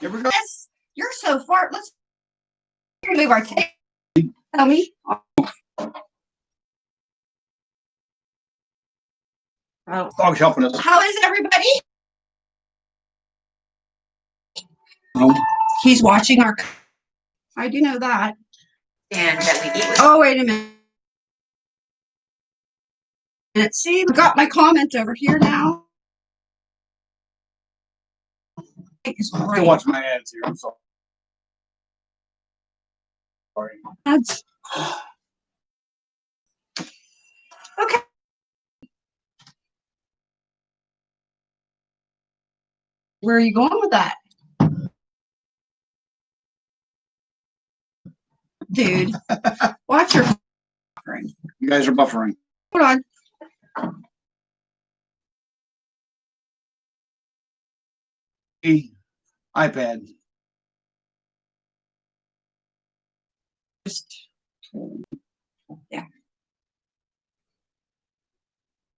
Here we go. Yes, you're so far. Let's move our tape. Tell me. Oh, Dog's helping us. how is everybody? Um, He's watching our. I do know that. And that we eat with. Oh, wait a minute. Let's see, I got my comment over here now. It's I great. watch my ads here. I'm sorry. Sorry. That's- Okay. Where are you going with that? Dude, watch your buffering. You guys are buffering. Hold on. E, iPad. Just